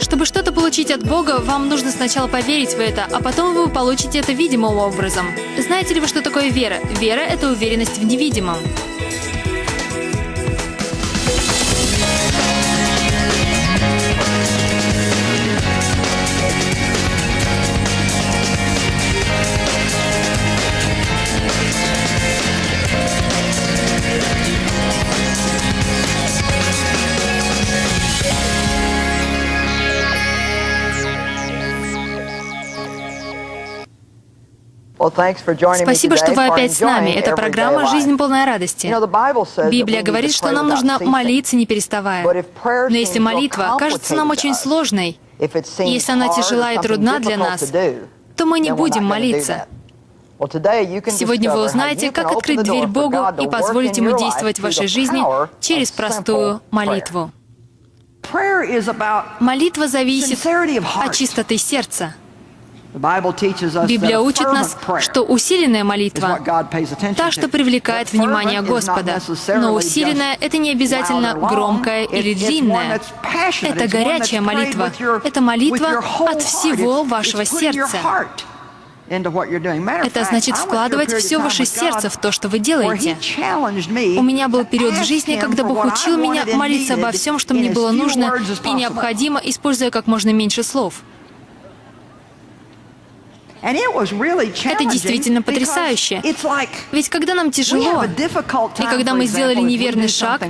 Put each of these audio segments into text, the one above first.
Чтобы что-то получить от Бога, вам нужно сначала поверить в это, а потом вы получите это видимым образом. Знаете ли вы, что такое вера? Вера — это уверенность в невидимом. Спасибо, что вы опять с нами. Это программа «Жизнь полная радости». Библия говорит, что нам нужно молиться, не переставая. Но если молитва кажется нам очень сложной, если она тяжела и трудна для нас, то мы не будем молиться. Сегодня вы узнаете, как открыть дверь Богу и позволить Ему действовать в вашей жизни через простую молитву. Молитва зависит от чистоты сердца. Библия учит нас, что усиленная молитва — та, что привлекает внимание Господа. Но усиленная — это не обязательно громкая или длинная. Это горячая молитва. Это молитва от всего вашего сердца. Это значит вкладывать все ваше сердце в то, что вы делаете. У меня был период в жизни, когда Бог учил меня молиться обо всем, что мне было нужно и необходимо, используя как можно меньше слов. Это действительно потрясающе. Ведь когда нам тяжело, и когда мы сделали неверный шаг,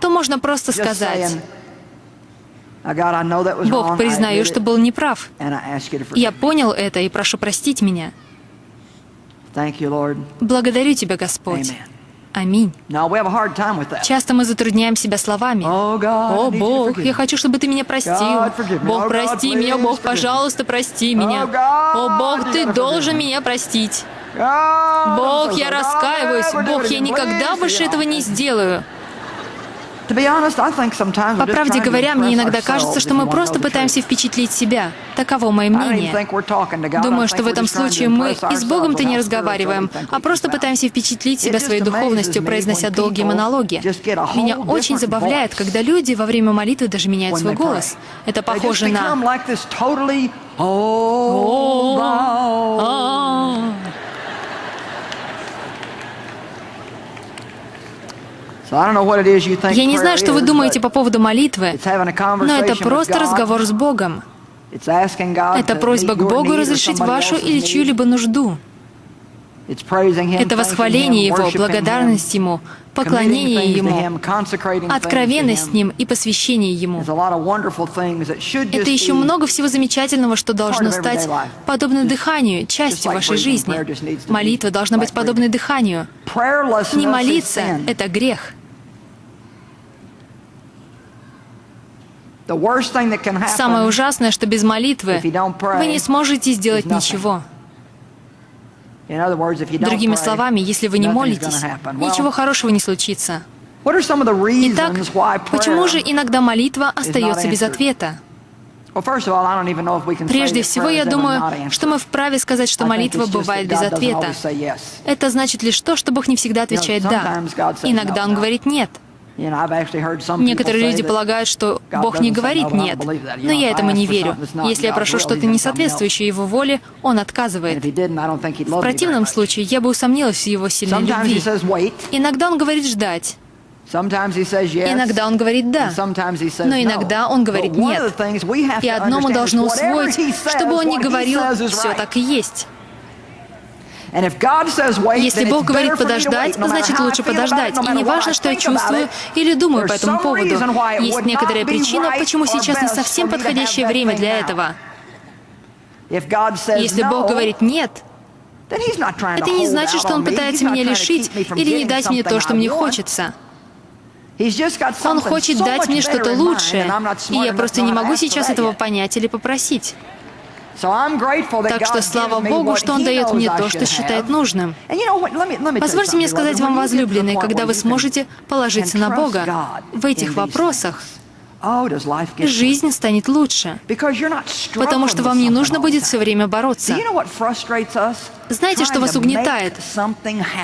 то можно просто сказать, «Бог, признаю, что был неправ. Я понял это и прошу простить меня. Благодарю Тебя, Господь». Аминь. Часто мы затрудняем себя словами. «О, Бог, я хочу, чтобы Ты меня простил. Бог, прости меня, Бог, пожалуйста, прости меня. О, Бог, Ты должен меня простить. Бог, я раскаиваюсь. Бог, я никогда больше этого не сделаю». По правде говоря, мне иногда кажется, что мы просто пытаемся впечатлить себя. Таково мое мнение. Думаю, что в этом случае мы и с Богом-то не разговариваем, а просто пытаемся впечатлить себя своей духовностью, произнося долгие монологи. Меня очень забавляет, когда люди во время молитвы даже меняют свой голос. Это похоже на... Я не знаю, что вы думаете по поводу молитвы, но это просто разговор с Богом. Это просьба к Богу разрешить вашу или чью-либо нужду. Это восхваление Его, благодарность Ему, поклонение Ему, откровенность с Ним и посвящение Ему. Это еще много всего замечательного, что должно стать подобно дыханию, частью вашей жизни. Молитва должна быть подобной дыханию. Не молиться — это грех. Самое ужасное, что без молитвы вы не сможете сделать ничего. Другими словами, если вы не молитесь, ничего хорошего не случится. Итак, почему же иногда молитва остается без ответа? Прежде всего, я думаю, что мы вправе сказать, что молитва бывает без ответа. Это значит лишь то, что Бог не всегда отвечает «да». Иногда Он говорит «нет». Некоторые люди полагают, что Бог не говорит «нет», но я этому не верю. Если я прошу что-то не соответствующее Его воле, Он отказывает. В противном случае я бы усомнилась в Его сильной любви. Иногда Он говорит «ждать». Иногда он говорит «да», но иногда он говорит «нет». И одно мы должны усвоить, чтобы он не говорил «все так и есть». Если Бог говорит подождать, значит лучше подождать. И не важно, что я чувствую или думаю по этому поводу. Есть некоторая причина, почему сейчас не совсем подходящее время для этого. Если Бог говорит «нет», это не значит, что Он пытается меня лишить или не дать мне то, что мне хочется. Он хочет дать мне что-то лучшее, и я просто не могу сейчас этого понять или попросить. Так что слава Богу, что Он дает мне то, что считает нужным. Позвольте мне сказать вам, возлюбленные, когда вы сможете положиться на Бога в этих вопросах, жизнь станет лучше, потому что вам не нужно будет все время бороться. Знаете, что вас угнетает?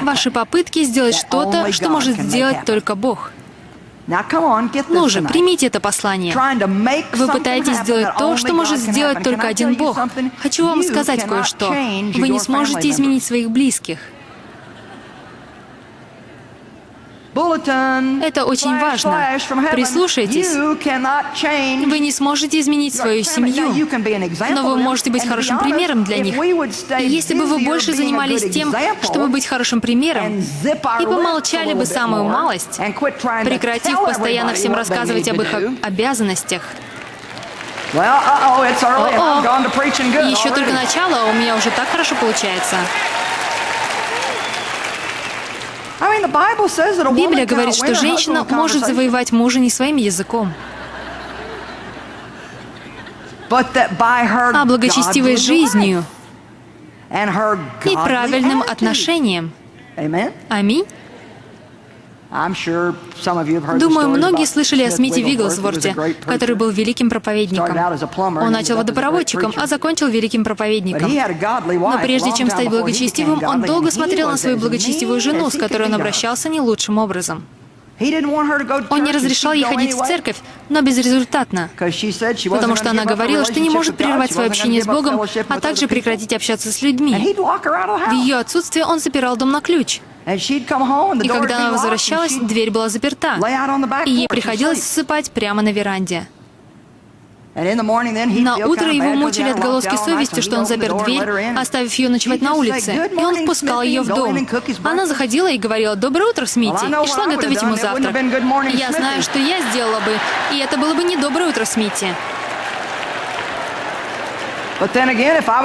Ваши попытки сделать что-то, что может сделать только Бог. Ну же, примите это послание. Вы пытаетесь сделать то, что может сделать только один Бог. Хочу вам сказать кое-что. Вы не сможете изменить своих близких. Это очень важно. Прислушайтесь. Вы не сможете изменить свою семью, но вы можете быть хорошим примером для них. И если бы вы больше занимались тем, чтобы быть хорошим примером, и помолчали бы самую малость, прекратив постоянно всем рассказывать об их обязанностях, О-о, еще только начало, а у меня уже так хорошо получается. Библия говорит, что женщина может завоевать мужа не своим языком, а благочестивой жизнью. и правильным отношением. Аминь. Думаю, многие слышали о Смите Вигглсворте, который был великим проповедником. Он начал водопроводчиком, а закончил великим проповедником. Но прежде чем стать благочестивым, он долго смотрел на свою благочестивую жену, с которой он обращался не лучшим образом. Он не разрешал ей ходить в церковь, но безрезультатно, потому что она говорила, что не может прервать свое общение с Богом, а также прекратить общаться с людьми. В ее отсутствие он запирал дом на ключ. И когда она возвращалась, дверь была заперта, и ей приходилось засыпать прямо на веранде. На утро его мучили отголоски совести, что он запер дверь, оставив ее ночевать на улице, и он впускал ее в дом. Она заходила и говорила «Доброе утро, Смити», и шла готовить ему завтрак. Я знаю, что я сделала бы, и это было бы не «Доброе утро, Смити».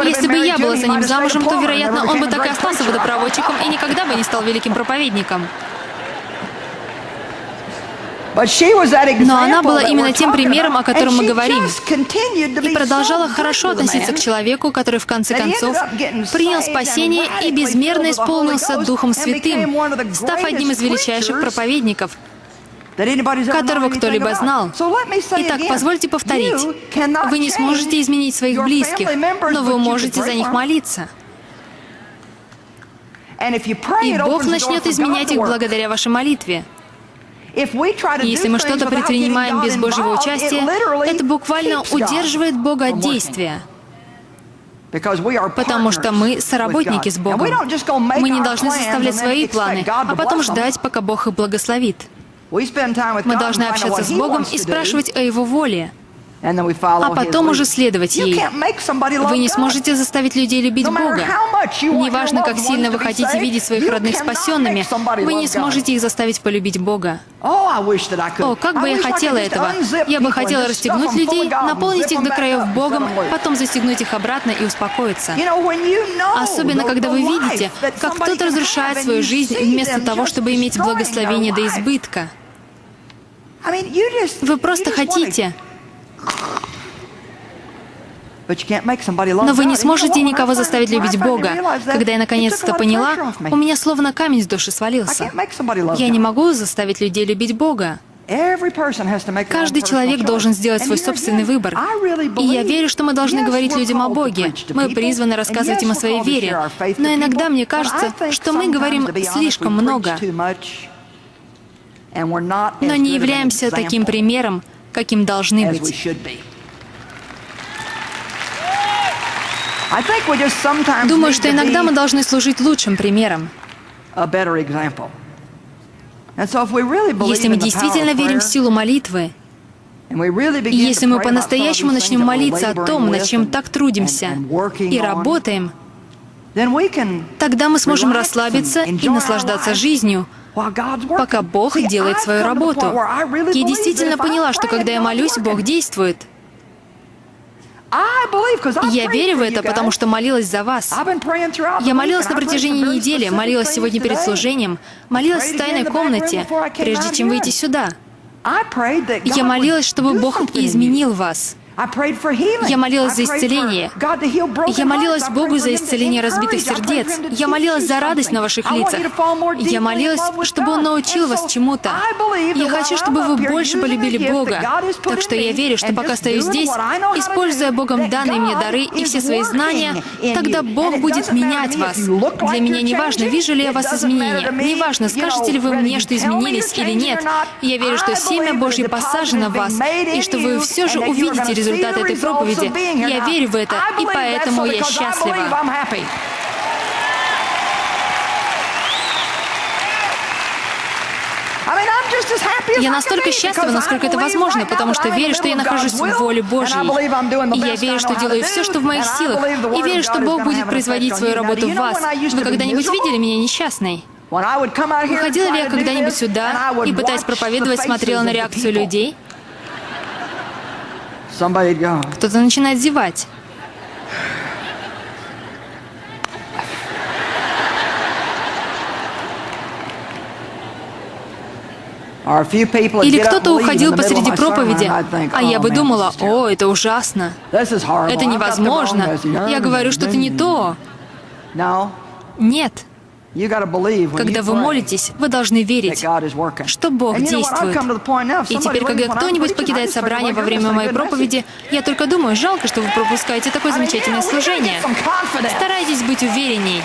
Если бы я была за ним замужем, то, вероятно, он бы так и остался водопроводчиком и никогда бы не стал великим проповедником. Но она была именно тем примером, о котором мы говорим, и продолжала хорошо относиться к человеку, который в конце концов принял спасение и безмерно исполнился Духом Святым, став одним из величайших проповедников — которого кто-либо знал. Итак, позвольте повторить. Вы не сможете изменить своих близких, но вы можете за них молиться. И Бог начнет изменять их благодаря вашей молитве. Если мы что-то предпринимаем без Божьего участия, это буквально удерживает Бога от действия. Потому что мы соработники с Богом. Мы не должны составлять свои планы, а потом ждать, пока Бог их благословит. Мы должны общаться с Богом и спрашивать о Его воле, а потом уже следовать ей. Вы не сможете заставить людей любить Бога. Неважно, как сильно вы хотите видеть своих родных спасенными, вы не сможете их заставить полюбить Бога. О, как бы я хотела этого! Я бы хотела расстегнуть людей, наполнить их до краев Богом, потом застегнуть их обратно и успокоиться. Особенно, когда вы видите, как кто-то разрушает свою жизнь вместо того, чтобы иметь благословение до избытка. Вы просто хотите. Но вы не сможете никого заставить любить Бога. Когда я наконец-то поняла, у меня словно камень с души свалился. Я не могу заставить людей любить Бога. Каждый человек должен сделать свой собственный выбор. И я верю, что мы должны говорить людям о Боге. Мы призваны рассказывать им о своей вере. Но иногда мне кажется, что мы говорим слишком много но не являемся таким примером, каким должны быть. Думаю, что иногда мы должны служить лучшим примером. Если мы действительно верим в силу молитвы, если мы по-настоящему начнем молиться о том, над чем так трудимся, и работаем, тогда мы сможем расслабиться и наслаждаться жизнью, пока Бог делает свою работу. Я действительно поняла, что когда я молюсь, Бог действует. Я верю в это, потому что молилась за вас. Я молилась на протяжении недели, молилась сегодня перед служением, молилась в тайной комнате, прежде чем выйти сюда. Я молилась, чтобы Бог изменил вас. Я молилась за исцеление. Я молилась Богу за исцеление разбитых сердец. Я молилась за радость на ваших лицах. Я молилась, чтобы Он научил вас чему-то. Я хочу, чтобы вы больше полюбили Бога. Так что я верю, что пока стою здесь, используя Богом данные мне дары и все свои знания, тогда Бог будет менять вас. Для меня не важно, вижу ли я вас изменения. Не важно, скажете ли вы мне, что изменились или нет. Я верю, что семя Божье посажено в вас, и что вы все же увидите результат этой проповеди. Я верю в это, и поэтому я счастлива. Я настолько счастлива, насколько это возможно, потому что верю, что я нахожусь в воле Божьей. И я верю, что делаю все, что в моих силах. И верю, что Бог будет производить свою работу в вас. Вы когда-нибудь видели меня несчастной? Выходила ли я когда-нибудь сюда и, пытаясь проповедовать, смотрела на реакцию людей? Кто-то начинает зевать. Или кто-то уходил посреди проповеди, а я бы думала, о, это ужасно, это невозможно, я говорю что-то не то. Нет. Когда вы молитесь, вы должны верить, что Бог действует. И теперь, когда кто-нибудь покидает собрание во время моей проповеди, я только думаю, жалко, что вы пропускаете такое замечательное служение. Старайтесь быть уверенней.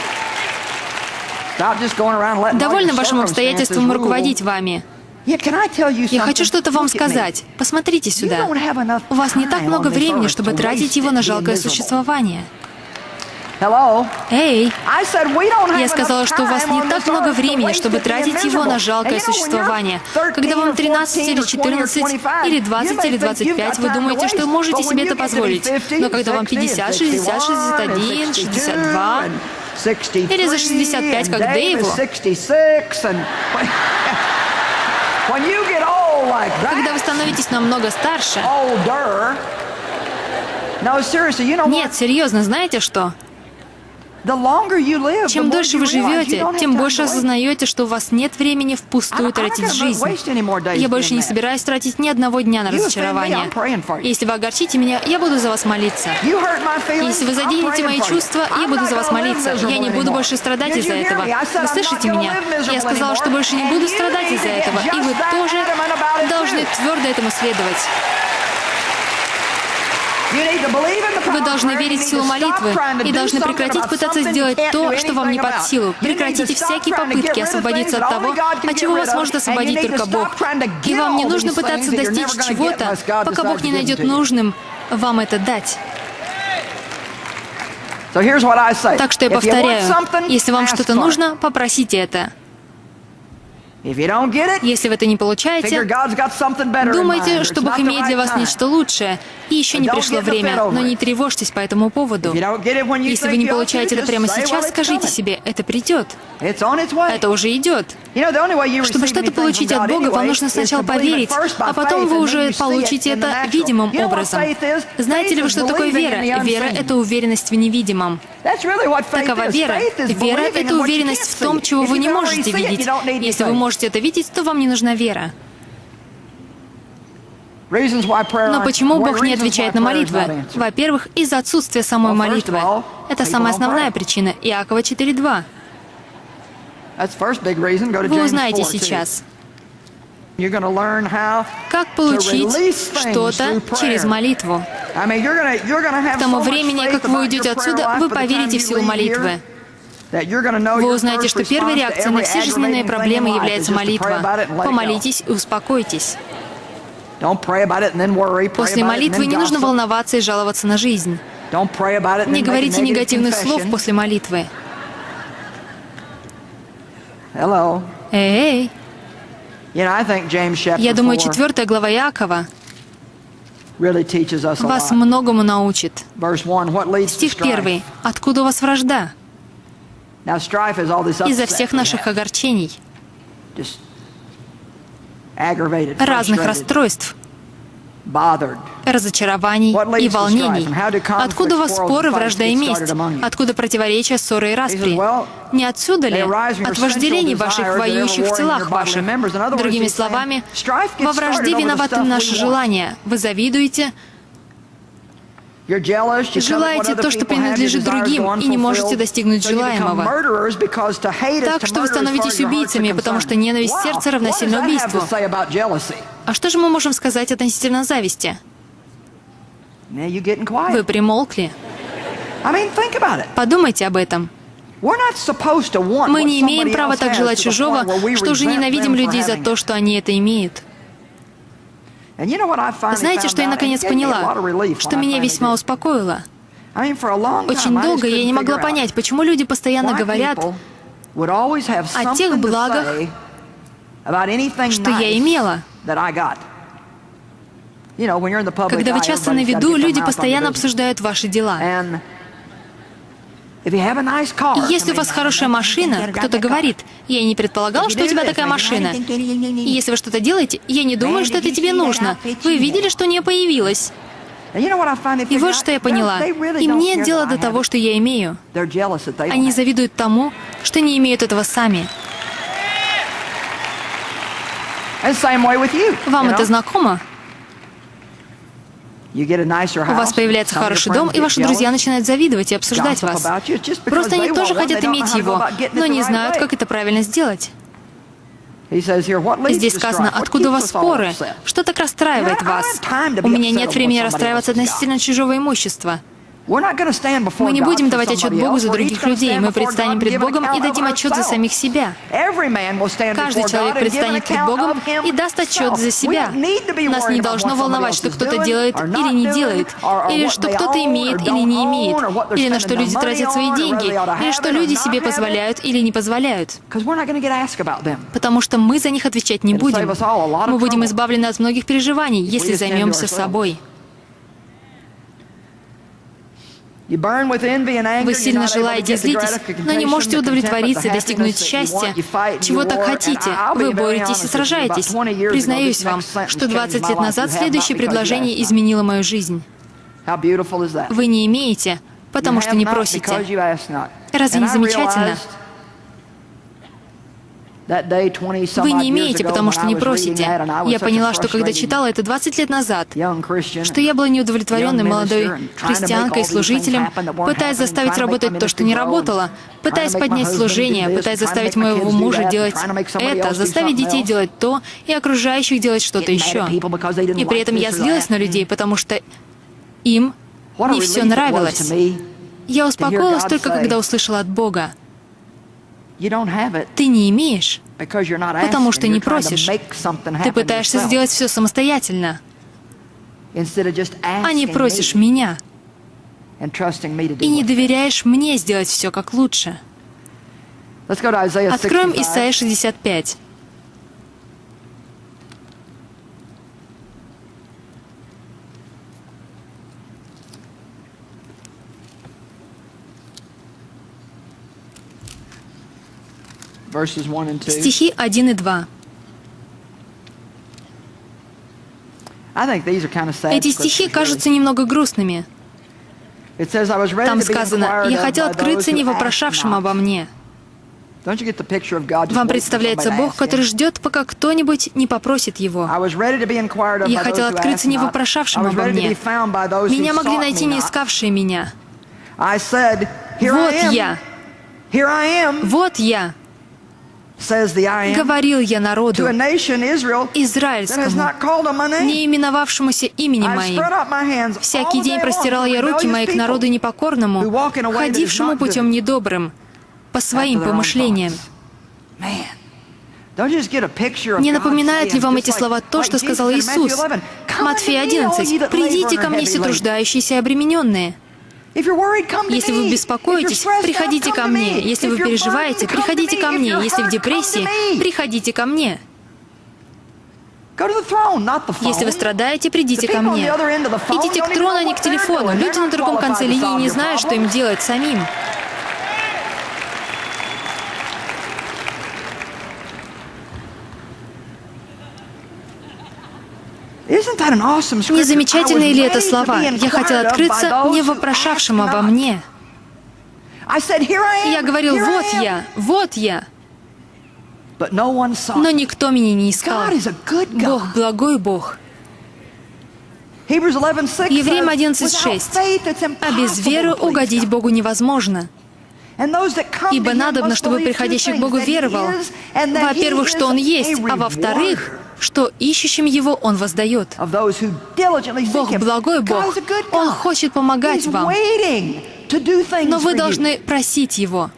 Довольно вашим обстоятельствам руководить вами. Я хочу что-то вам сказать. Посмотрите сюда. У вас не так много времени, чтобы тратить его на жалкое существование. Эй! Я сказала, что у вас не так много времени, чтобы тратить его на жалкое существование. Когда вам 13 или 14, или 20, или 25, вы думаете, что можете себе это позволить. Но когда вам 50, 60, 61, 62, или за 65, как Дэйву, когда вы становитесь намного старше... Нет, серьезно, знаете что? Чем дольше вы живете, тем больше осознаете, что у вас нет времени впустую тратить жизнь. Я больше не собираюсь тратить ни одного дня на разочарование. Если вы огорчите меня, я буду за вас молиться. Если вы заденете мои чувства, я буду за вас молиться. Я не буду больше страдать из-за этого. Вы слышите меня? Я сказала, что больше не буду страдать из-за этого. И вы тоже должны твердо этому следовать. Вы должны верить в силу молитвы и должны прекратить пытаться сделать то, что вам не под силу. Прекратите всякие попытки освободиться от того, от чего вас может освободить только Бог. И вам не нужно пытаться достичь чего-то, пока Бог не найдет нужным вам это дать. Так что я повторяю, если вам что-то нужно, попросите это. Если вы это не получаете, думайте, что Бог имеет для вас нечто лучшее, и еще не пришло время, но не тревожьтесь по этому поводу. Если вы не получаете это прямо сейчас, скажите себе, это придет. Это уже идет. Чтобы что-то получить от Бога, вам нужно сначала поверить, а потом вы уже получите это видимым образом. Знаете ли вы, что такое вера? Вера — это уверенность в невидимом. Такова вера. Вера — это уверенность в том, чего вы не можете видеть. Если вы можете это видеть, то вам не нужна вера. Но почему Бог не отвечает на молитвы? Во-первых, из-за отсутствия самой молитвы. Это самая основная причина. Иакова 4.2. Вы узнаете сейчас. Как получить что-то через молитву? К тому времени, как вы уйдете отсюда, вы поверите в силу молитвы. Вы узнаете, что первой реакцией на все жизненные проблемы является молитва. Помолитесь и успокойтесь. После молитвы не нужно волноваться и жаловаться на жизнь. Не говорите негативных слов после молитвы. Эй, я думаю, четвертая глава Якова вас многому научит. Стих первый. Откуда у вас вражда? Из-за всех наших огорчений, разных расстройств, разочарований и волнений. Откуда у вас споры, вражда и месть? Откуда противоречия, ссоры и распри? Не отсюда ли? От вожделений ваших, воюющих в телах ваших. Другими словами, во вражде виноваты наши желания. Вы завидуете, Желаете то, что принадлежит другим, и не можете достигнуть желаемого. Так что вы становитесь убийцами, потому что ненависть сердца равносильно убийству. А что же мы можем сказать относительно зависти? Вы примолкли. Подумайте об этом. Мы не имеем права так желать чужого, что уже ненавидим людей за то, что они это имеют. Знаете, что я наконец поняла? Что меня весьма успокоило. Очень долго я не могла понять, почему люди постоянно говорят о тех благах, что я имела. Когда вы часто на виду, люди постоянно обсуждают ваши дела. Если у вас хорошая машина, кто-то говорит, я не предполагал, что у тебя такая машина. И если вы что-то делаете, я не думаю, что это тебе нужно. Вы видели, что у нее появилось? И вот что я поняла. Им нет дела до того, что я имею. Они завидуют тому, что не имеют этого сами. Вам это знакомо? У вас появляется хороший дом, и ваши друзья начинают завидовать и обсуждать вас. Просто они тоже хотят иметь его, но не знают, как это правильно сделать. Здесь сказано, откуда у вас споры? Что так расстраивает вас? У меня нет времени расстраиваться относительно чужого имущества. Мы не будем давать отчет Богу за других людей. Мы предстанем пред Богом и дадим отчет за самих себя. Каждый человек предстанет пред Богом и даст отчет за себя. Нас не должно волновать, что кто-то делает или не делает, или что кто-то имеет или не имеет, или на что люди тратят свои деньги, или что люди себе позволяют или не позволяют. Потому что мы за них отвечать не будем. Мы будем избавлены от многих переживаний, если займемся собой. Вы сильно желаете злитесь, но не можете удовлетвориться и достигнуть счастья. Чего так хотите? Вы боретесь и сражаетесь. Признаюсь вам, что 20 лет назад следующее предложение изменило мою жизнь. Вы не имеете, потому что не просите. Разве не замечательно? Вы не имеете, потому что не просите. Я поняла, что когда читала это 20 лет назад, что я была неудовлетворенной молодой христианкой, служителем, пытаясь заставить работать то, что не работало, пытаясь поднять служение, пытаясь заставить моего мужа делать это, заставить детей делать то и окружающих делать что-то еще. И при этом я злилась на людей, потому что им не все нравилось. Я успокоилась только, когда услышала от Бога. Ты не имеешь, потому что не просишь. Ты пытаешься сделать все самостоятельно, а не просишь меня и не доверяешь мне сделать все как лучше. Откроем Исайя 65. Стихи 1 и 2. Эти стихи кажутся немного грустными. Там сказано, «Я хотел открыться не вопрошавшим обо мне». Вам представляется Бог, который ждет, пока кто-нибудь не попросит Его. Я хотел открыться не вопрошавшим обо мне. Меня могли найти не искавшие меня. Вот я. Вот я. Говорил я народу, израильскому, не именовавшемуся именем моим. Всякий день простирал я руки мои к народу непокорному, ходившему путем недобрым, по своим помышлениям. Не напоминают ли вам эти слова то, что сказал Иисус? Матфея 11. «Придите ко мне все труждающиеся и обремененные». Если вы беспокоитесь, приходите ко мне. Если вы переживаете, приходите ко мне. Если в депрессии, приходите ко мне. Если вы страдаете, придите ко мне. Идите к трону, а не к телефону. Люди на другом конце линии не знают, что им делать самим. Не замечательные ли это слова? Я хотел открыться не вопрошавшим обо мне. Я говорил, вот я, вот я. Но никто меня не искал. Бог благой Бог. Евреям 11.6. А без веры угодить Богу невозможно. Ибо надобно, чтобы приходящий к Богу веровал, во-первых, что Он есть, а во-вторых, что ищущим Его Он воздает. Бог благой Бог. Он хочет помогать вам. Но вы должны просить Его.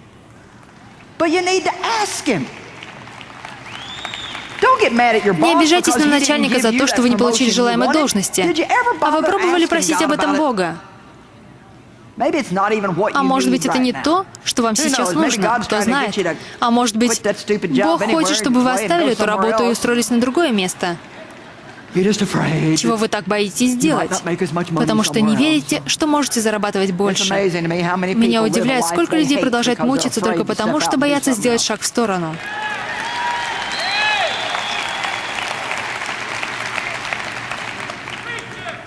Не обижайтесь на начальника за то, что вы не получили желаемой должности. А вы пробовали просить об этом Бога? А может быть, это не то, что вам сейчас нужно, кто знает. А может быть, Бог хочет, чтобы вы оставили эту работу и устроились на другое место. Чего вы так боитесь сделать? Потому что не верите, что можете зарабатывать больше. Меня удивляет, сколько людей продолжает мучиться только потому, что боятся сделать шаг в сторону.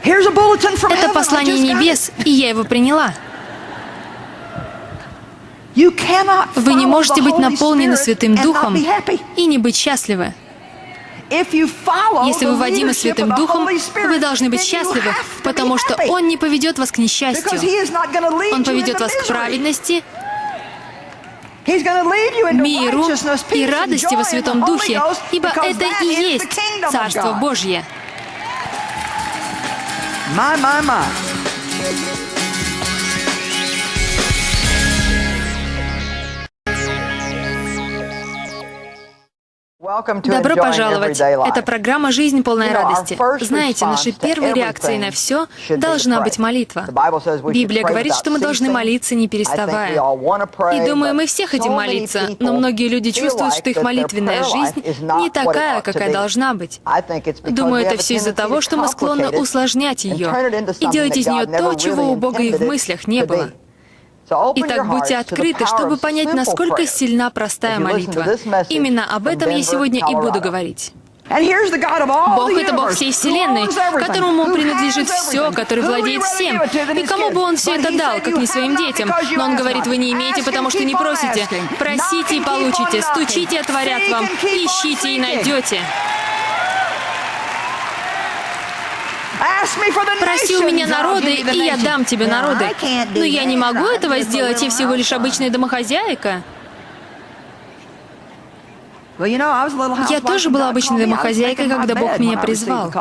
Это послание небес, и я его приняла. Вы не можете быть наполнены Святым Духом и не быть счастливы. Если вы водимы Святым Духом, вы должны быть счастливы, потому что Он не поведет вас к несчастью. Он поведет вас к праведности, миру и радости во Святом Духе, ибо это и есть Царство Божье. My, my, my. Добро пожаловать! Это программа «Жизнь полная радости». Знаете, нашей первой реакцией на все должна быть молитва. Библия говорит, что мы должны молиться, не переставая. И думаю, мы все хотим молиться, но многие люди чувствуют, что их молитвенная жизнь не такая, какая должна быть. Думаю, это все из-за того, что мы склонны усложнять ее и делать из нее то, чего у Бога и в мыслях не было. Итак, будьте открыты, чтобы понять, насколько сильна простая молитва. Именно об этом я сегодня и буду говорить. Бог — это Бог всей Вселенной, которому принадлежит все, который владеет всем. И кому бы Он все это дал, как не своим детям? Но Он говорит, вы не имеете, потому что не просите. Просите и получите, стучите, отворят вам, ищите и найдете. Проси у меня народы, и я дам тебе народы. Но я не могу этого сделать, я всего лишь обычная домохозяйка. Я тоже была обычной домохозяйкой, когда Бог меня призвал.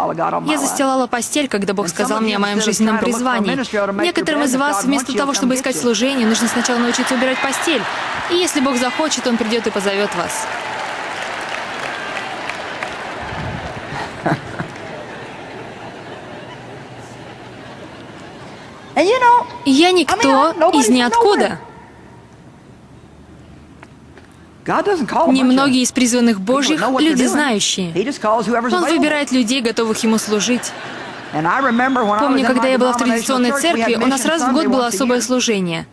Я застилала постель, когда Бог сказал мне о моем жизненном призвании. Некоторым из вас вместо того, чтобы искать служение, нужно сначала научиться убирать постель. И если Бог захочет, Он придет и позовет вас. Я никто из ниоткуда. Немногие из призванных Божьих — люди знающие. Он выбирает людей, готовых Ему служить. Помню, когда я была в традиционной церкви, у нас раз в год было особое служение.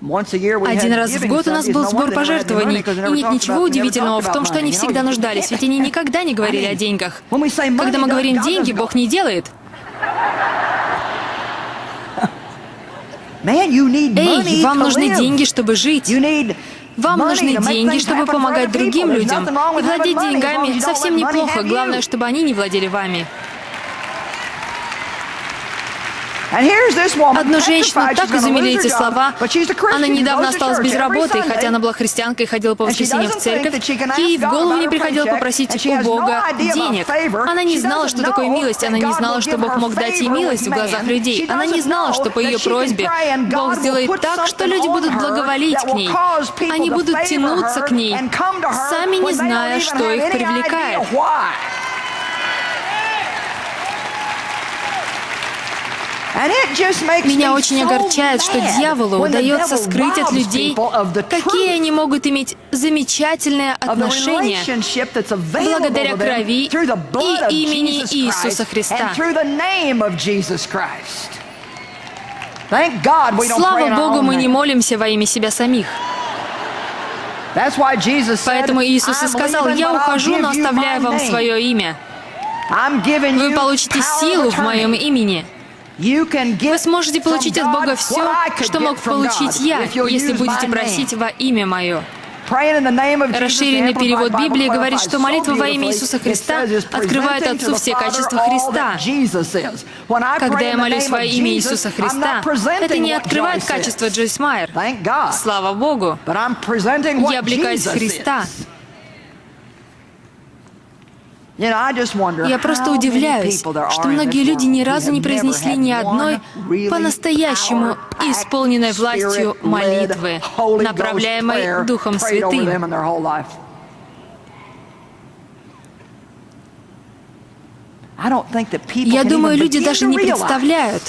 Один раз в год у нас был сбор пожертвований, и нет ничего удивительного в том, что они всегда нуждались, ведь они никогда не говорили о деньгах. Когда мы говорим «деньги», Бог не делает. Эй, вам нужны деньги, чтобы жить. Вам нужны деньги, чтобы помогать другим людям. И владеть деньгами совсем неплохо. Главное, чтобы они не владели вами. Одну женщину так изумили эти слова. Она недавно осталась без работы, хотя она была христианкой и ходила по воскресеньям в церковь. Ей в голову не приходило попросить у Бога денег. Она не знала, что такое милость. Она не знала, что Бог мог дать ей милость в глазах людей. Она не знала, что по ее просьбе Бог сделает так, что люди будут благоволить к ней. Они будут тянуться к ней, сами не зная, что их привлекает. Меня очень огорчает, что дьяволу удается скрыть от людей, какие они могут иметь замечательные отношения благодаря крови и имени Иисуса Христа. Слава Богу, мы не молимся во имя себя самих. Поэтому Иисус и сказал, «Я ухожу, но оставляю вам свое имя. Вы получите силу в моем имени». Вы сможете получить от Бога все, что мог получить я, если будете просить во имя Мое. Расширенный перевод Библии говорит, что молитва во имя Иисуса Христа открывает Отцу все качества Христа. Когда я молюсь во имя Иисуса Христа, это не открывает качество Джойс Майер. Слава Богу! Я облекаюсь в Христа. Я просто удивляюсь, что многие люди ни разу не произнесли ни одной по-настоящему исполненной властью молитвы, направляемой Духом Святым. Я думаю, люди даже не представляют,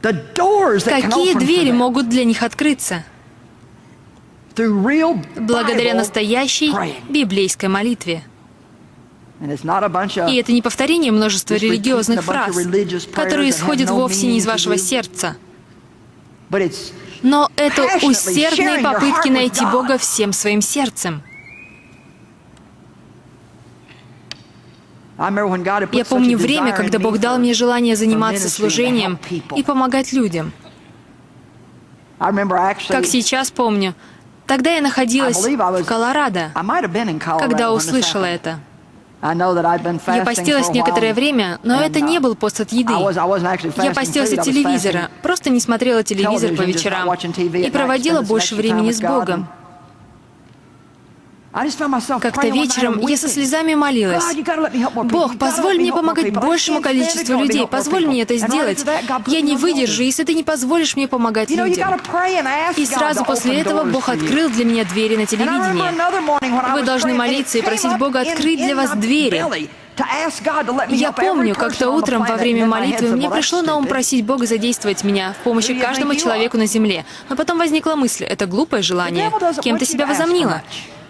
какие двери могут для них открыться благодаря настоящей библейской молитве. И это не повторение множества религиозных фраз, которые исходят вовсе не из вашего сердца. Но это усердные попытки найти Бога всем своим сердцем. Я помню время, когда Бог дал мне желание заниматься служением и помогать людям. Как сейчас помню, тогда я находилась в Колорадо, когда услышала это. Я постилась некоторое время, но это не был пост от еды. Я постилась от телевизора, просто не смотрела телевизор по вечерам и проводила больше времени с Богом. Как-то вечером я со слезами молилась. «Бог, позволь мне помогать большему количеству людей, позволь мне это сделать. Я не выдержу, если ты не позволишь мне помогать людям». И сразу после этого Бог открыл для меня двери на телевидении. Вы должны молиться и просить Бога открыть для вас двери. Я помню, как-то утром во время молитвы мне пришло на ум просить Бога задействовать меня в помощи каждому человеку на земле. Но потом возникла мысль, это глупое желание. Кем ты себя возомнила?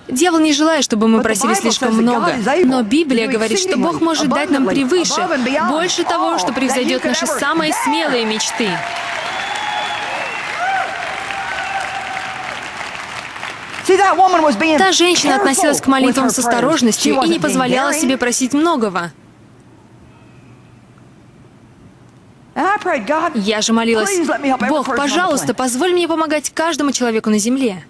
Дьявол не желает, чтобы мы просили слишком много. Но Библия говорит, что Бог может дать нам превыше, больше того, что превзойдет наши самые смелые мечты. Та женщина относилась к молитвам с осторожностью и не позволяла себе просить многого. Я же молилась, «Бог, пожалуйста, позволь мне помогать каждому человеку на земле».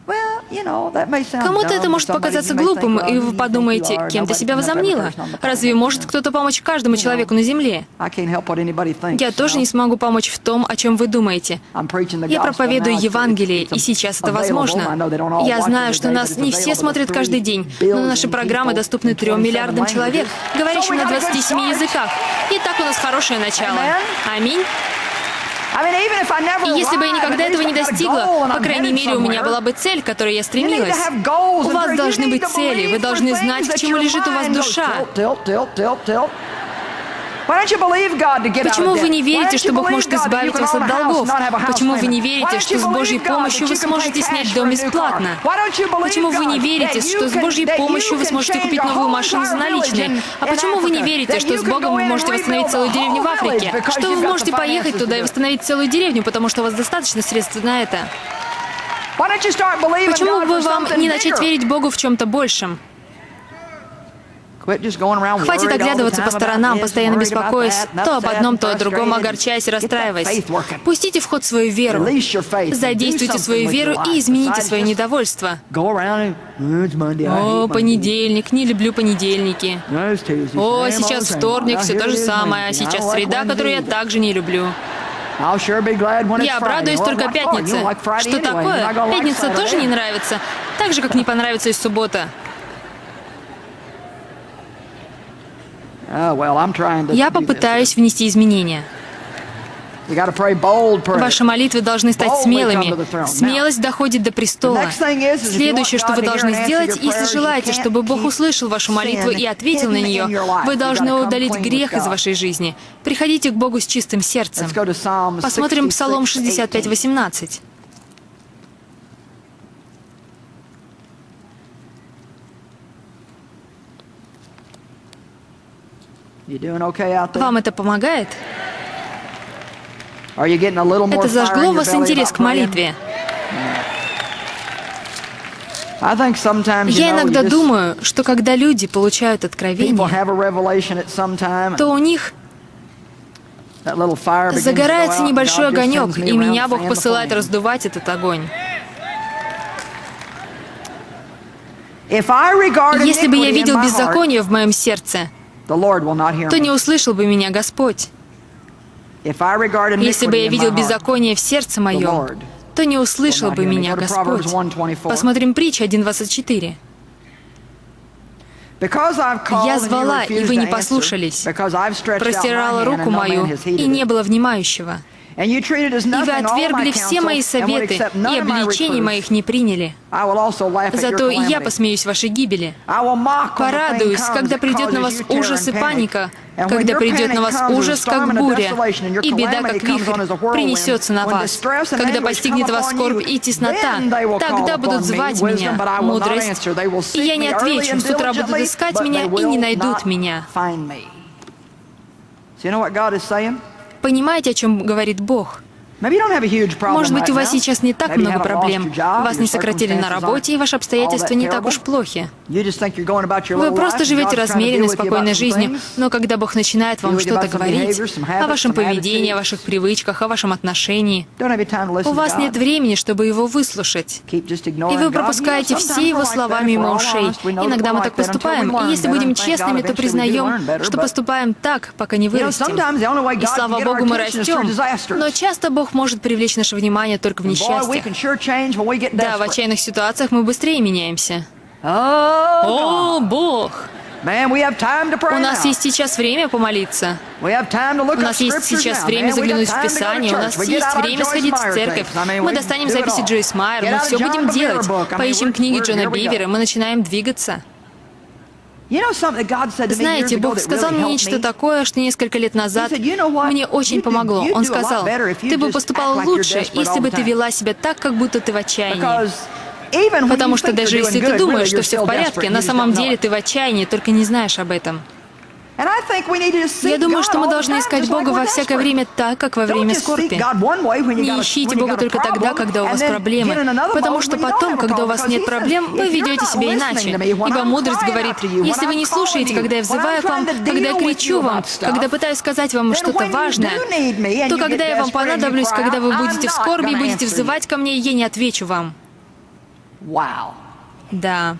Кому-то это может показаться глупым, и вы подумаете, кем ты себя возомнила? Разве может кто-то помочь каждому человеку на земле? Я тоже не смогу помочь в том, о чем вы думаете. Я проповедую Евангелие, и сейчас это возможно. Я знаю, что нас не все смотрят каждый день, но наши программы доступны трем миллиардам человек, говорящим на 27 языках. И так у нас хорошее начало. Аминь. И если бы я никогда этого не достигла, по крайней мере, у меня была бы цель, к которой я стремилась. У вас должны быть цели, вы должны знать, к чему лежит у вас душа. Почему вы не верите, что Бог может избавить вас от долгов? Почему вы не верите, что с Божьей помощью вы сможете снять дом бесплатно? Почему вы не верите, что с Божьей помощью вы сможете купить новую машину за наличные? А почему вы не верите, что с Богом вы можете восстановить целую деревню в Африке? Что вы можете поехать туда и восстановить целую деревню, потому что у вас достаточно средств на это? Почему бы вам не начать верить Богу в чем-то большем? Хватит оглядываться по сторонам, постоянно беспокоясь, то об одном, то о другом, огорчаясь и расстраиваясь. Пустите в ход свою веру. Задействуйте свою веру и измените свое недовольство. О, понедельник, не люблю понедельники. О, сейчас вторник, все то же самое, а сейчас среда, которую я также не люблю. Я обрадуюсь только пятнице. Что такое? Пятница тоже не нравится, так же, как не понравится и суббота. Я попытаюсь внести изменения. Ваши молитвы должны стать смелыми. Смелость доходит до престола. Следующее, что вы должны сделать, если желаете, чтобы Бог услышал вашу молитву и ответил на нее, вы должны удалить грех из вашей жизни. Приходите к Богу с чистым сердцем. Посмотрим Псалом 65, 18. Вам это помогает? Это зажгло вас интерес к молитве. Я иногда думаю, что когда люди получают откровение, то у них загорается небольшой огонек, и меня Бог посылает раздувать этот огонь. Если бы я видел беззаконие в моем сердце, то не услышал бы меня Господь. Если бы я видел беззаконие в сердце моем, то не услышал бы меня Господь. Посмотрим притча 1.24. Я звала, и вы не послушались. Простирала руку мою, и не было внимающего. И вы отвергли все мои советы, и обличений моих не приняли. Зато и я посмеюсь вашей гибели. Порадуюсь, когда придет на вас ужас и паника, когда придет на вас ужас, как буря, и беда, как вихрь, принесется на вас, когда постигнет вас скорбь и теснота, тогда будут звать меня, мудрость, и я не отвечу, с утра будут искать меня и не найдут меня. Понимаете, о чем говорит Бог? Может быть, у вас сейчас не так много проблем. Вас не сократили на работе, и ваши обстоятельства не так уж плохи. Вы просто живете размеренной, спокойной жизнью, но когда Бог начинает вам что-то говорить о вашем поведении, о ваших привычках, о вашем отношении, у вас нет времени, чтобы его выслушать. И вы пропускаете все его слова мимо ушей. Иногда мы так поступаем, и если будем честными, то признаем, что поступаем так, пока не вырастем. И слава Богу, мы растем. Но часто Бог может привлечь наше внимание только в несчастьях. Да, в отчаянных ситуациях мы быстрее меняемся. О, Бог! У нас есть сейчас время помолиться. У нас есть сейчас время заглянуть в Писание. У нас есть время сходить в церковь. Мы достанем записи Джойс Майер. Мы все будем делать. Поищем книги Джона Бивера. Мы начинаем двигаться. Знаете, Бог сказал мне нечто такое, что несколько лет назад мне очень помогло. Он сказал, ты бы поступал лучше, если бы ты вела себя так, как будто ты в отчаянии. Потому что даже если ты думаешь, что все в порядке, на самом деле ты в отчаянии, только не знаешь об этом. Я думаю, что мы должны искать Бога во всякое время так, как во время скорби. Не ищите Бога только тогда, когда у вас проблемы, потому что потом, когда у вас нет проблем, вы ведете себя иначе. Ибо мудрость говорит, если вы не слушаете, когда я взываю к вам, когда я кричу вам, когда пытаюсь сказать вам что-то важное, то когда я вам понадоблюсь, когда вы будете в скорби и будете взывать ко мне, я не отвечу вам. Да.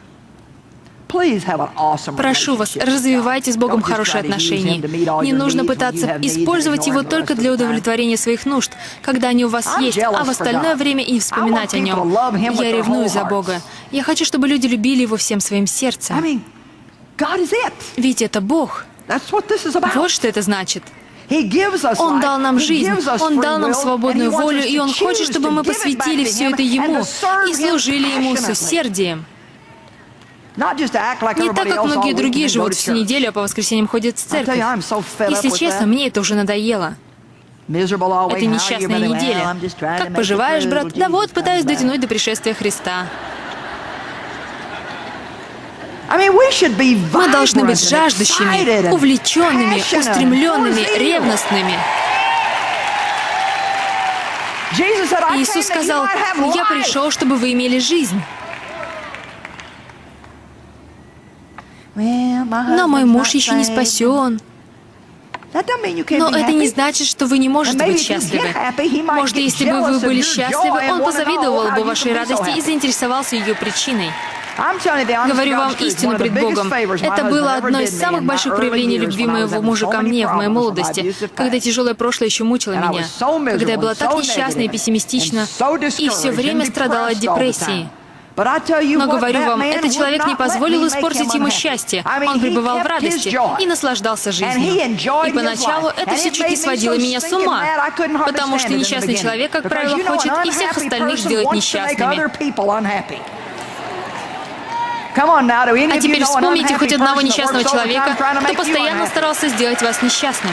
Прошу вас, развивайте с Богом хорошие отношения. Не нужно пытаться использовать его только для удовлетворения своих нужд, когда они у вас есть, а в остальное время и вспоминать о нем. Я ревную за Бога. Я хочу, чтобы люди любили его всем своим сердцем. Ведь это Бог. Вот что это значит. Он дал нам жизнь, Он дал нам свободную волю, и Он хочет, чтобы мы посвятили все это Ему и служили Ему с усердием. Не так, как многие другие живут всю неделю, а по воскресеньям ходят в церковь. Если честно, мне это уже надоело. Это несчастная неделя. Как поживаешь, брат? Да вот, пытаюсь дотянуть до пришествия Христа. Мы должны быть жаждущими, увлеченными, устремленными, ревностными. Иисус сказал, «Я пришел, чтобы вы имели жизнь». Но мой муж еще не спасен. Но это не значит, что вы не можете быть счастливы. Может, если бы вы были счастливы, он позавидовал бы вашей радости и заинтересовался ее причиной. Говорю вам истину пред Богом. Это было одно из самых больших проявлений любви моего мужа ко мне в моей молодости, когда тяжелое прошлое еще мучило меня, когда я была так несчастна и пессимистична, и все время страдала от депрессии. Но говорю вам, этот человек не позволил испортить ему счастье. Он пребывал в радости и наслаждался жизнью. И поначалу это все чуть не сводило меня с ума, потому что несчастный человек, как правило, хочет и всех остальных сделать несчастными. А теперь вспомните хоть одного несчастного человека, кто постоянно старался сделать вас несчастным.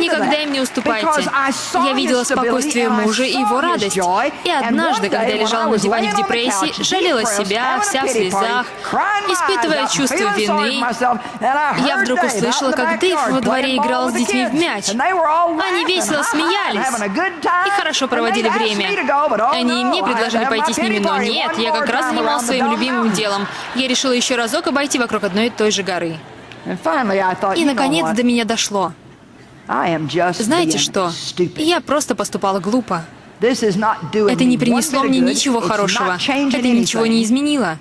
Никогда им не уступайте. Я видела спокойствие мужа и его радость. И однажды, когда я лежала на диване в депрессии, жалела себя, вся в слезах, испытывая чувство вины, я вдруг услышала, как Дэйв во дворе играл с детьми в мяч. Они весело смеялись. и хорошо проводили время. Они и мне предложили пойти с ними, но нет, я как раз занималась своим любимым первым делом я решила еще разок обойти вокруг одной и той же горы. И, наконец, до меня дошло. Знаете что? Я просто поступала глупо. Это не принесло мне ничего хорошего. Это ничего не изменило.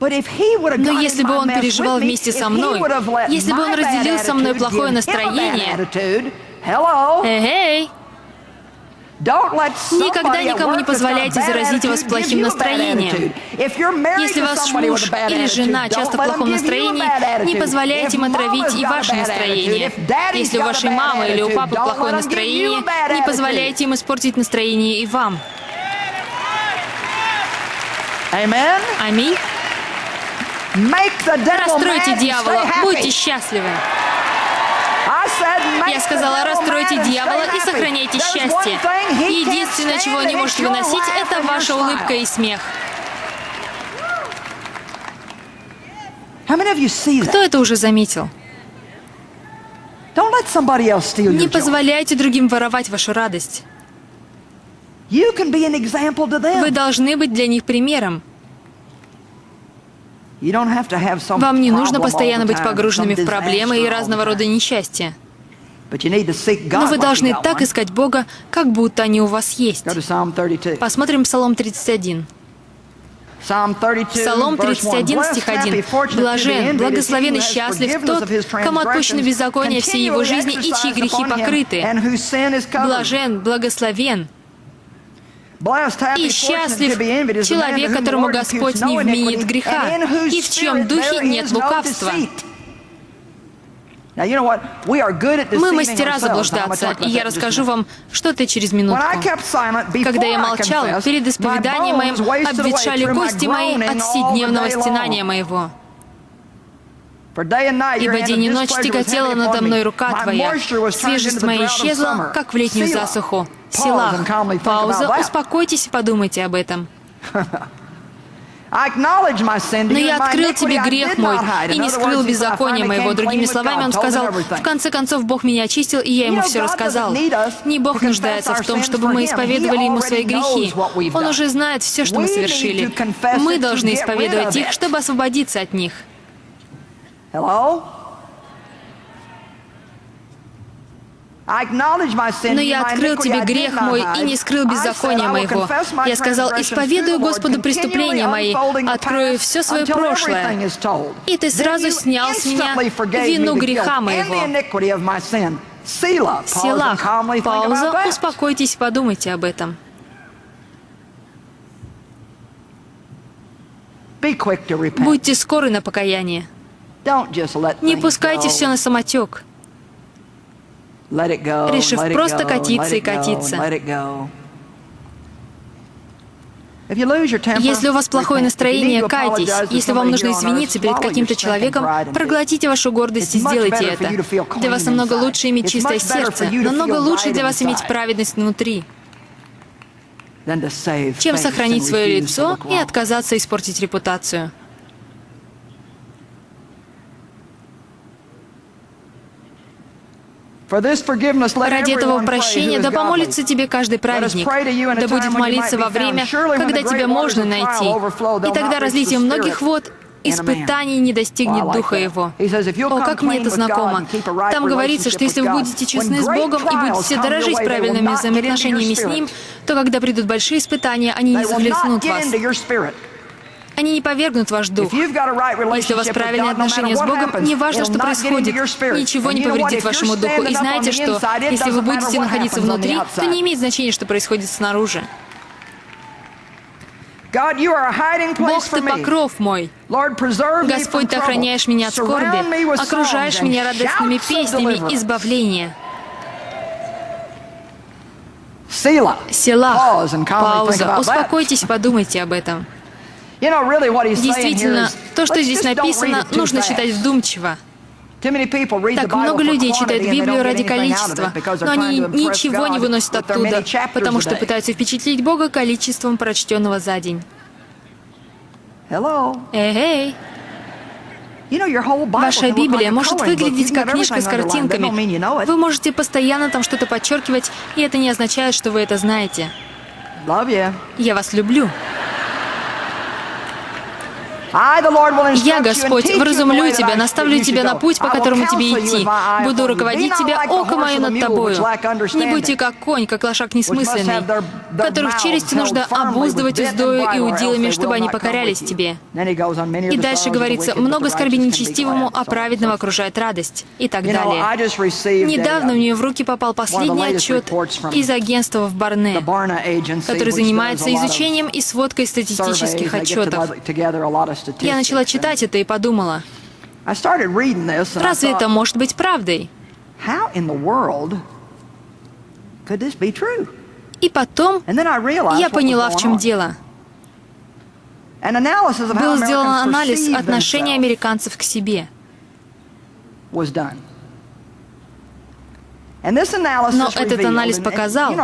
Но если бы он переживал вместе со мной, если бы он разделил со мной плохое настроение, эй, Никогда никому не позволяйте заразить вас плохим настроением. Если ваш муж или жена часто в плохом настроении, не позволяйте им отравить и ваше настроение. Если у вашей мамы или у папы плохое настроение, не позволяйте им испортить настроение и вам. Аминь. Расстройте дьявола, будьте счастливы. Я сказала, расстройте дьявола и сохраняйте счастье. Единственное, чего не можете выносить, это ваша улыбка и смех. Кто это уже заметил? Не позволяйте другим воровать вашу радость. Вы должны быть для них примером. Вам не нужно постоянно быть погруженными в проблемы и разного рода несчастья. Но вы должны так искать Бога, как будто они у вас есть. Посмотрим Псалом 31. Псалом 31, стих 1. «Блажен, благословен и счастлив тот, кому отпущены беззакония всей его жизни и чьи грехи покрыты. Блажен, благословен, и счастлив человек, которому Господь не вменит греха, и в чьем духе нет лукавства. Мы мастера заблуждаться, и я расскажу вам что-то через минутку. Когда я молчал, перед исповеданием моим обветшали кости мои от вседневного стенания моего. Ибо день и ночь тяготела надо мной рука Твоя, свежесть моя исчезла, как в летнюю засуху. Силах. Пауза. Успокойтесь и подумайте об этом. Но я открыл тебе грех мой и не скрыл беззакония моего. Другими словами, он сказал, в конце концов, Бог меня очистил, и я ему все рассказал. Не Бог нуждается в том, чтобы мы исповедовали ему свои грехи. Он уже знает все, что мы совершили. Мы должны исповедовать их, чтобы освободиться от них. Но я открыл тебе грех мой и не скрыл беззакония моего. Я сказал, исповедую Господу преступления мои, открою все свое прошлое. И ты сразу снял с меня вину греха моего. Силах. Пауза. Успокойтесь, подумайте об этом. Будьте скоры на покаяние. Не пускайте все на самотек решив просто катиться и катиться. Если у вас плохое настроение, кайтесь. Если вам нужно извиниться перед каким-то человеком, проглотите вашу гордость и сделайте это. Для вас намного лучше иметь чистое сердце, намного лучше для вас иметь праведность внутри, чем сохранить свое лицо и отказаться испортить репутацию. Ради этого прощения, да помолится тебе каждый праведник, да будет молиться во время, когда тебя можно найти, и тогда разлитие многих вод испытаний не достигнет духа его. О, как мне это знакомо. Там говорится, что если вы будете честны с Богом и будете дорожить правильными взаимоотношениями с Ним, то когда придут большие испытания, они не захлестнут вас. Они не повергнут ваш дух. Если у вас правильные отношения с Богом, не важно, что происходит. Ничего не повредит вашему духу. И знаете, что если вы будете находиться внутри, то не имеет значения, что происходит снаружи. Бог, Ты покров мой. Господь, Ты охраняешь меня от скорби, окружаешь меня радостными песнями избавления. Села. Пауза. Успокойтесь, подумайте об этом. Действительно, то, что здесь написано, нужно читать вдумчиво. Так много людей читают Библию ради количества, но они ничего не выносят оттуда, потому что пытаются впечатлить Бога количеством прочтенного за день. Эй, Ваша Библия может выглядеть как книжка с картинками. Вы можете постоянно там что-то подчеркивать, и это не означает, что вы это знаете. Я вас люблю. Я, Господь, вразумлю тебя, наставлю тебя на путь, по которому тебе идти. Буду руководить тебя, око мое над тобою. Не будьте как конь, как лошак несмысленный, которых челюсти нужно обуздывать уздою и удилами, чтобы они покорялись тебе. И дальше говорится, много скорби нечестивому, а праведного окружает радость. И так далее. Недавно у нее в руки попал последний отчет из агентства в Барне, который занимается изучением и сводкой статистических отчетов. Я начала читать это и подумала, разве это может быть правдой? И потом я поняла, в чем дело. Был сделан анализ отношения американцев к себе. Но этот анализ показал,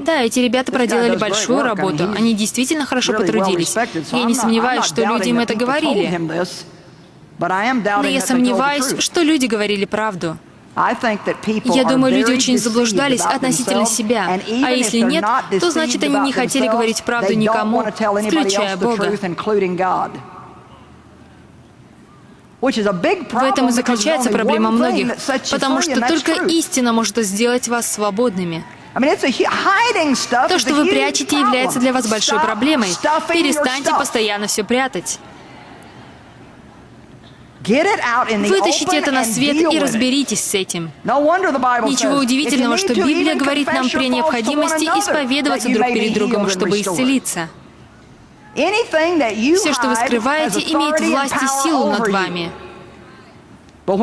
да, эти ребята проделали большую работу, они действительно хорошо потрудились. Я не сомневаюсь, что люди им это говорили. Но я сомневаюсь, что люди говорили правду. Я думаю, люди очень заблуждались относительно себя. А если нет, то значит они не хотели говорить правду никому, включая Бога. В этом и заключается проблема многих, потому что только истина может сделать вас свободными. То, что вы прячете, является для вас большой проблемой. Перестаньте постоянно все прятать. Вытащите это на свет и разберитесь с этим. Ничего удивительного, что Библия говорит нам при необходимости исповедоваться друг перед другом, чтобы исцелиться. Все, что вы скрываете, имеет власть и силу над вами. Но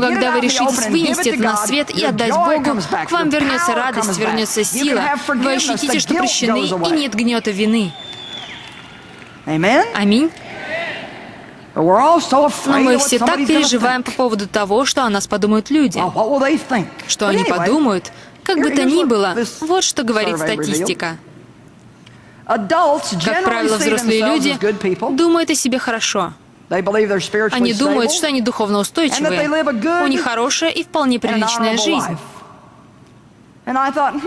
когда вы решитесь вынести это на свет и отдать Богу, к вам вернется радость, вернется сила. Вы ощутите, что прощены, и нет гнета вины. Аминь. Но мы все так переживаем по поводу того, что о нас подумают люди. Что они подумают, как бы то ни было, вот что говорит статистика. Как правило, взрослые люди думают о себе хорошо. Они думают, что они духовно устойчивые. У них хорошая и вполне приличная жизнь.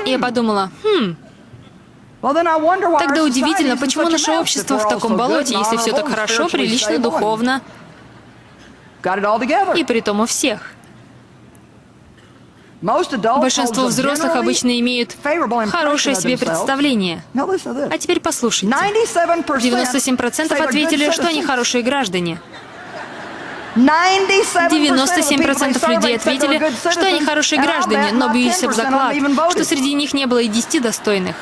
И я подумала, хм, Тогда удивительно, почему наше общество в таком болоте, если все так хорошо, прилично, духовно, и при том у всех. Большинство взрослых обычно имеют хорошее себе представление. А теперь послушайте. 97% ответили, что они хорошие граждане. 97% людей ответили, что они хорошие граждане, но бьюсь об заклад, что среди них не было и 10 достойных.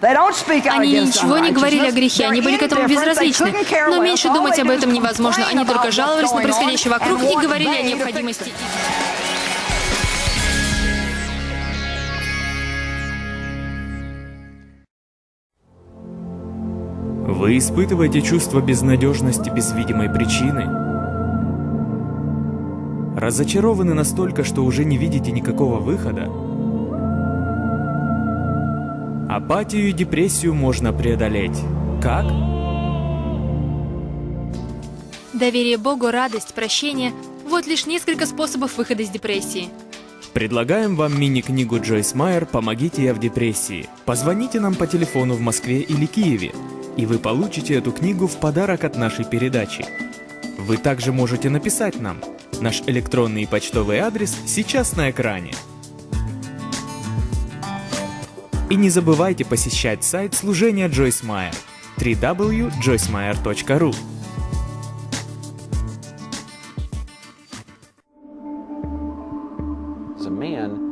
Они ничего не говорили о грехе, они были к этому безразличны. Но меньше думать об этом невозможно. Они только жаловались на происходящее вокруг и говорили о необходимости. Вы испытываете чувство безнадежности без видимой причины? Разочарованы настолько, что уже не видите никакого выхода? Апатию и депрессию можно преодолеть. Как? Доверие Богу, радость, прощение – вот лишь несколько способов выхода из депрессии. Предлагаем вам мини-книгу Джойс Майер «Помогите я в депрессии». Позвоните нам по телефону в Москве или Киеве, и вы получите эту книгу в подарок от нашей передачи. Вы также можете написать нам. Наш электронный и почтовый адрес сейчас на экране. И не забывайте посещать сайт служения Джойс Майер www.joycemeyer.ru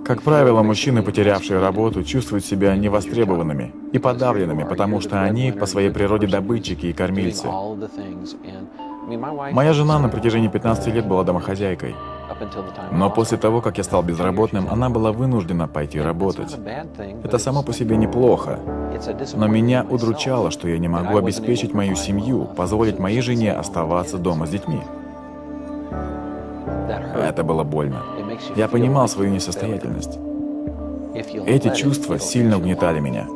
Как правило, мужчины, потерявшие работу, чувствуют себя невостребованными и подавленными, потому что они по своей природе добытчики и кормильцы. Моя жена на протяжении 15 лет была домохозяйкой. Но после того, как я стал безработным, она была вынуждена пойти работать. Это само по себе неплохо. Но меня удручало, что я не могу обеспечить мою семью, позволить моей жене оставаться дома с детьми. Это было больно. Я понимал свою несостоятельность. Эти чувства сильно угнетали меня.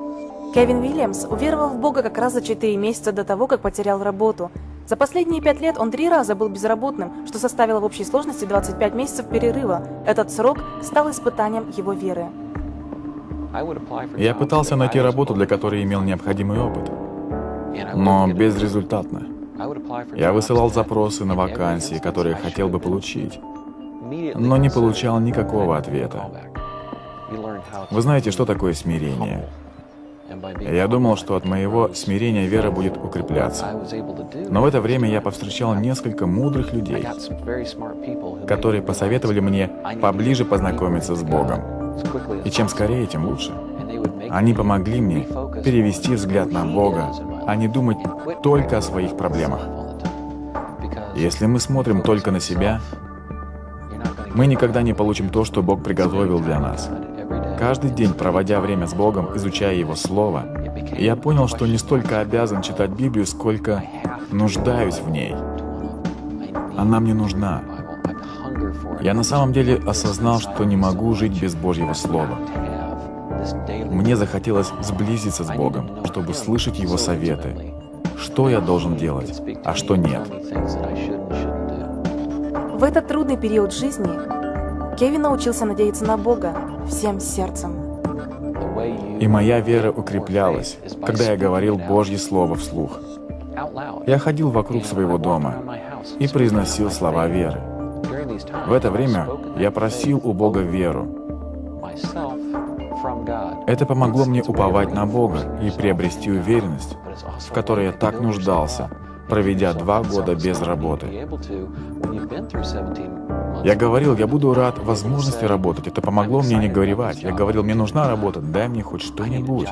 Кевин Уильямс уверовал в Бога как раз за 4 месяца до того, как потерял работу. За последние пять лет он три раза был безработным, что составило в общей сложности 25 месяцев перерыва. Этот срок стал испытанием его веры. Я пытался найти работу, для которой имел необходимый опыт. но безрезультатно. Я высылал запросы на вакансии, которые хотел бы получить, но не получал никакого ответа. Вы знаете, что такое смирение? Я думал, что от моего смирения вера будет укрепляться. Но в это время я повстречал несколько мудрых людей, которые посоветовали мне поближе познакомиться с Богом. И чем скорее, тем лучше. Они помогли мне перевести взгляд на Бога, а не думать только о своих проблемах. Если мы смотрим только на себя, мы никогда не получим то, что Бог приготовил для нас. Каждый день, проводя время с Богом, изучая Его Слово, я понял, что не столько обязан читать Библию, сколько нуждаюсь в ней. Она мне нужна. Я на самом деле осознал, что не могу жить без Божьего Слова. Мне захотелось сблизиться с Богом, чтобы слышать Его советы, что я должен делать, а что нет. В этот трудный период жизни Кевин научился надеяться на Бога всем сердцем. И моя вера укреплялась, когда я говорил Божье Слово вслух. Я ходил вокруг своего дома и произносил слова веры. В это время я просил у Бога веру. Это помогло мне уповать на Бога и приобрести уверенность, в которой я так нуждался, проведя два года без работы. Я говорил, я буду рад возможности работать. Это помогло мне не горевать. Я говорил, мне нужна работа, дай мне хоть что-нибудь.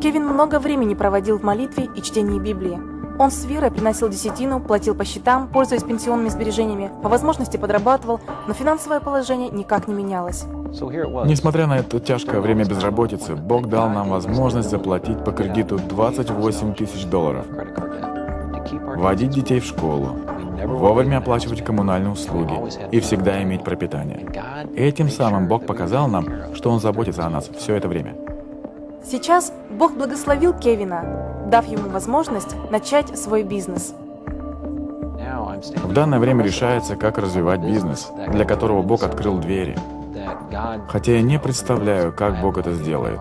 Кевин много времени проводил в молитве и чтении Библии. Он с верой приносил десятину, платил по счетам, пользуясь пенсионными сбережениями, по возможности подрабатывал, но финансовое положение никак не менялось. Несмотря на это тяжкое время безработицы, Бог дал нам возможность заплатить по кредиту 28 тысяч долларов, водить детей в школу, вовремя оплачивать коммунальные услуги и всегда иметь пропитание. Этим самым Бог показал нам, что Он заботится о нас все это время. Сейчас Бог благословил Кевина, дав ему возможность начать свой бизнес. В данное время решается, как развивать бизнес, для которого Бог открыл двери. Хотя я не представляю, как Бог это сделает.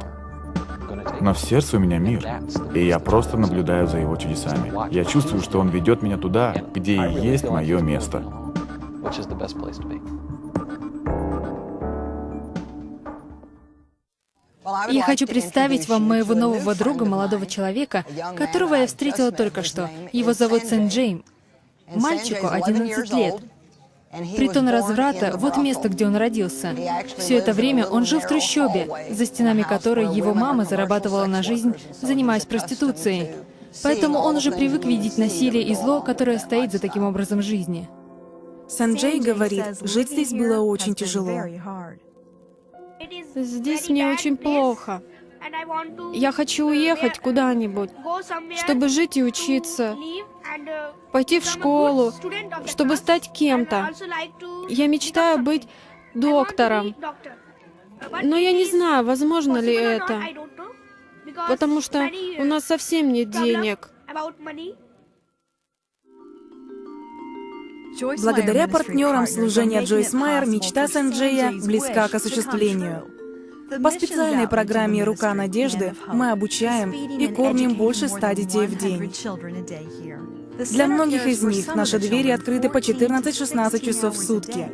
Но в сердце у меня мир, и я просто наблюдаю за его чудесами. Я чувствую, что он ведет меня туда, где и есть мое место. Я хочу представить вам моего нового друга, молодого человека, которого я встретила только что. Его зовут Сен Джейм. Мальчику 11 лет. Притон разврата — вот место, где он родился. Все это время он жил в трущобе, за стенами которой его мама зарабатывала на жизнь, занимаясь проституцией. Поэтому он уже привык видеть насилие и зло, которое стоит за таким образом жизни. Санджей говорит, жить здесь было очень тяжело. Здесь мне очень плохо. Я хочу уехать куда-нибудь, чтобы жить и учиться, пойти в школу, чтобы стать кем-то. Я мечтаю быть доктором. Но я не знаю, возможно ли это, потому что у нас совсем нет денег. Благодаря партнерам служения Джойс Майер мечта Санджея близка к осуществлению. По специальной программе «Рука надежды» мы обучаем и кормим больше ста детей в день. Для многих из них наши двери открыты по 14-16 часов в сутки.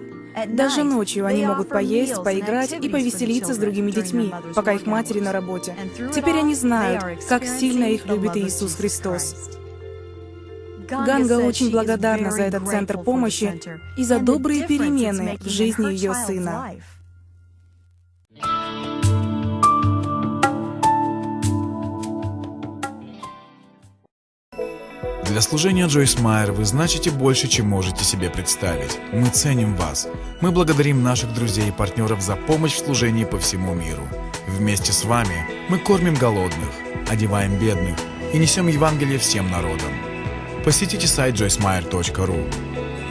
Даже ночью они могут поесть, поиграть и повеселиться с другими детьми, пока их матери на работе. Теперь они знают, как сильно их любит Иисус Христос. Ганга очень благодарна за этот центр помощи и за добрые перемены в жизни ее сына. Для служения Джойс Майер вы значите больше, чем можете себе представить. Мы ценим вас. Мы благодарим наших друзей и партнеров за помощь в служении по всему миру. Вместе с вами мы кормим голодных, одеваем бедных и несем Евангелие всем народам. Посетите сайт joycemeyer.ru.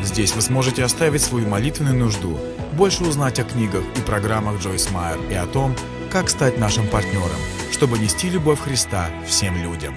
Здесь вы сможете оставить свою молитвенную нужду, больше узнать о книгах и программах Джойс Майер и о том, как стать нашим партнером, чтобы нести любовь Христа всем людям.